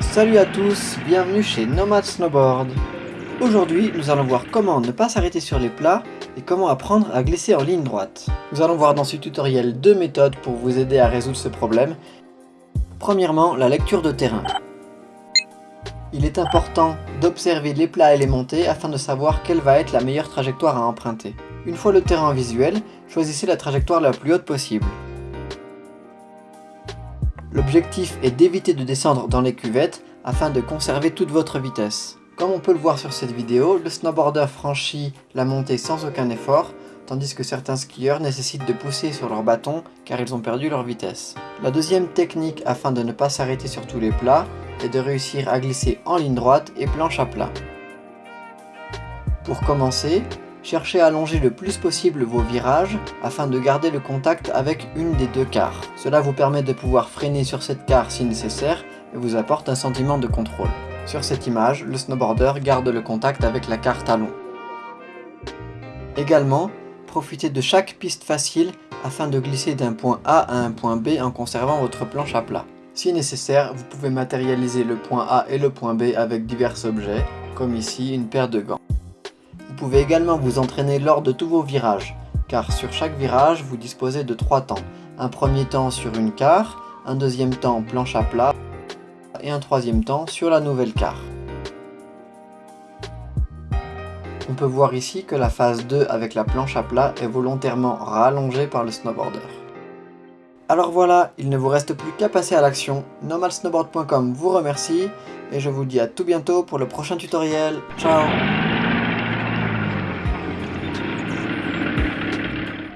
Salut à tous, bienvenue chez Nomad Snowboard. Aujourd'hui, nous allons voir comment ne pas s'arrêter sur les plats et comment apprendre à glisser en ligne droite. Nous allons voir dans ce tutoriel deux méthodes pour vous aider à résoudre ce problème. Premièrement, la lecture de terrain. Il est important d'observer les plats et les montées afin de savoir quelle va être la meilleure trajectoire à emprunter. Une fois le terrain visuel, choisissez la trajectoire la plus haute possible. L'objectif est d'éviter de descendre dans les cuvettes afin de conserver toute votre vitesse. Comme on peut le voir sur cette vidéo, le snowboarder franchit la montée sans aucun effort, tandis que certains skieurs nécessitent de pousser sur leur bâton car ils ont perdu leur vitesse. La deuxième technique afin de ne pas s'arrêter sur tous les plats est de réussir à glisser en ligne droite et planche à plat. Pour commencer, Cherchez à allonger le plus possible vos virages afin de garder le contact avec une des deux carres. Cela vous permet de pouvoir freiner sur cette carre si nécessaire et vous apporte un sentiment de contrôle. Sur cette image, le snowboarder garde le contact avec la carre talon. Également, profitez de chaque piste facile afin de glisser d'un point A à un point B en conservant votre planche à plat. Si nécessaire, vous pouvez matérialiser le point A et le point B avec divers objets, comme ici une paire de gants. Vous pouvez également vous entraîner lors de tous vos virages, car sur chaque virage, vous disposez de trois temps. Un premier temps sur une carre, un deuxième temps planche à plat, et un troisième temps sur la nouvelle carre. On peut voir ici que la phase 2 avec la planche à plat est volontairement rallongée par le snowboarder. Alors voilà, il ne vous reste plus qu'à passer à l'action. Normalsnowboard.com vous remercie et je vous dis à tout bientôt pour le prochain tutoriel. Ciao